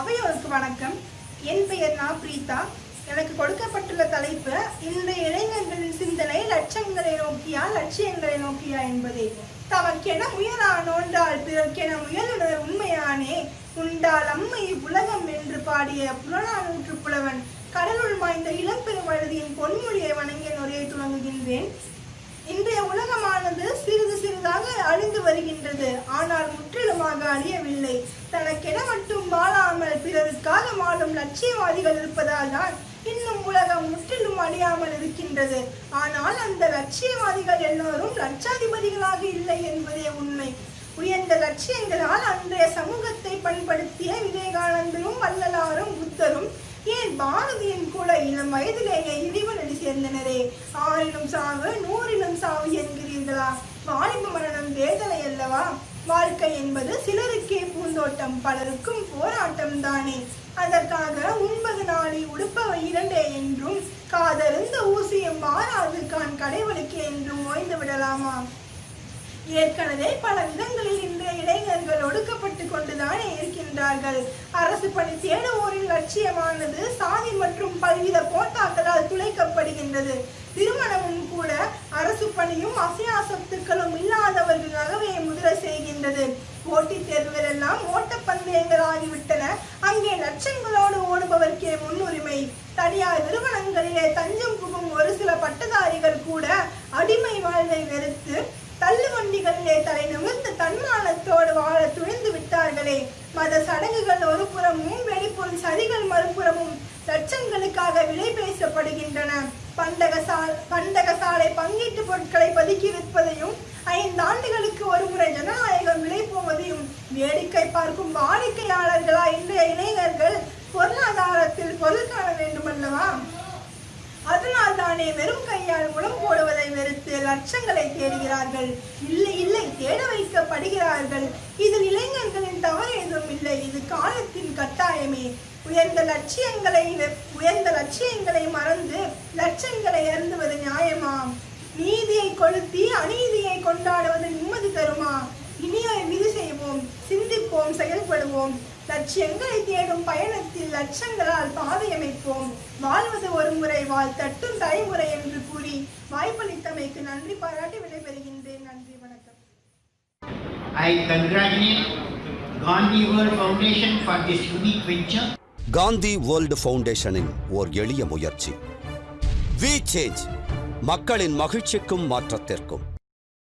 அவையோருக்கு வணக்கம். என் பெயர் நா பிரீதா. எனக்கு கொடுக்கப்பட்டுள்ள தலைப்பு இன்றைய இளைஞர்களின் சிந்தனை லட்சங்களை நோக்கியா லட்சியங்களை நோக்கியா என்பதே. தமக்கென முயலானோன்றால் பிறர்க்கென உண்மையானே. உண்டால் அம்மை உலகம் என்று பாடிய புலனானூற்று புலவன் கடலுள் மாய்ந்த இளம்பெருமழுதியின் பொன்மொழியை வணங்கிய நுரையை துவங்குகின்றேன். இன்றைய உலகமானது சிறிது சிறிதாக அழிந்து வருகின்றது. ஆனால் முற்றிலுமாக அறியவில்லை தனக்கென மட்டும் வாழாமல் பிறருக்காக வாழும் லட்சியவாதிகள் இருப்பதால் தான் இன்னும் உலகம் முற்றிலும் அழியாமல் இருக்கின்றது. ஆனால் அந்த லட்சியவாதிகள் எல்லோரும் லட்சாதிபதிகளாக இல்லை என்பதே உண்மை. உயர்ந்த லட்சியங்களால் அன்றைய சமூகத்தை பண்படுத்திய விவேகானந்தரும் வள்ளலாரும் புத்தரும் ஏன் பாரதியின் கூட இளம் வயதிலேயே இழிவு சேர்ந்தனரே ஆறிலும் சாவு நூறிலும் சாவு என்கிறீர்களா? வாலிப மரணம் வேதனை அல்லவா? வாழ்க்கை என்பது சிலருக்கே பூந்தோட்டம் பலருக்கும் போராட்டம் தானே. அதற்காக உண்பது நாளி உடுப்பவை இரண்டே என்றும் காதலிருந்த ஊசியம் மாறாது கான் கடைவழுக்கே என்றும் ஓய்ந்து விடலாமா? ஏற்கனவே பல விதங்களில் இன்றைய இளைஞர்கள் ஒடுக்கப்பட்டு கொண்டுதானே இருக்கின்றார்கள். அரசு பணி தேடுவோரின் லட்சியமானது சாதி மற்றும் பல்வித போட்டாக்களால் துளைக்கப்படுகின்றது. திருமணமும் கூட அரசு பணியும் அசையா சொத்துக்களும் இல்லாதவர்களாகவே முதிர செய்கின்றது. போட்டித் தேர்வுகள் எல்லாம் ஓட்டப்பந்தயங்கள் ஆகிவிட்டன. அங்கே லட்சங்களோடு ஓடுபவர்க்கே முன்னுரிமை. தனியார் நிறுவனங்களிலே தஞ்சம் புகும் ஒரு சில பட்டதாரிகள் கூட அடிமை வாழ்வை வெறுத்து மத சடங்குகள் ஒரு புறமும் வெளிப்புற சரிகள் மறுபுறமும் லட்சங்களுக்காக விலை பேசப்படுகின்றன. பண்டக சா பண்டக சாலை பங்கீட்டு பொருட்களை பதுக்கி விற்பதையும் ஐந்து ஆண்டுகளுக்கு ஒருமுறை ஜனநாயகம் விலை போவதையும் வேடிக்கை பார்க்கும் வாடிக்கையாளர்களா இன்றைய இளைஞர்கள் பொருளாதாரத்தில் பொருள் காண வேண்டுமல்லவா? அதனால் தானே வெறும் கையால் முளம் போடுவதை வெறுத்து லட்சங்களை தேடுகிறார்கள். இல்லை இல்லை தேட படுகிறார்கள். இதில் இளைஞர்களின் தவறு எதுவும் இல்லை. இது காலத்தின் கட்டாயமே. உயர்ந்த லட்சியங்களை உயர்ந்த லட்சியங்களை மறந்து லட்சங்களை அருந்துவது நியாயமா நீதியை கொளுத்தி அநீதியை கொண்டாடுவது நிம்மதி தருமா? இனிய விதி செய்வோம் சிந்திப்போம் செயல்படுவோம். லட்சியங்களை தேடும் பயணத்தில் லட்சங்களால் பாதை அமைப்போம் வாழ்வது ஒரு முறை வாழ் தட்டும் தலைமுறை என்று கூறி வாய்ப்பளித்தமைக்கு நன்றி பாராட்டி விடைபெறுகின்றேன் நன்றி வணக்கம் I congratulate Gandhi World Foundation for this unique venture. Gandhi world ஃபவுண்டேஷனின் ஓர் எளிய முயற்சி வி சேஞ்ச் மக்களின் மகிழ்ச்சிக்கும் மாற்றத்திற்கும்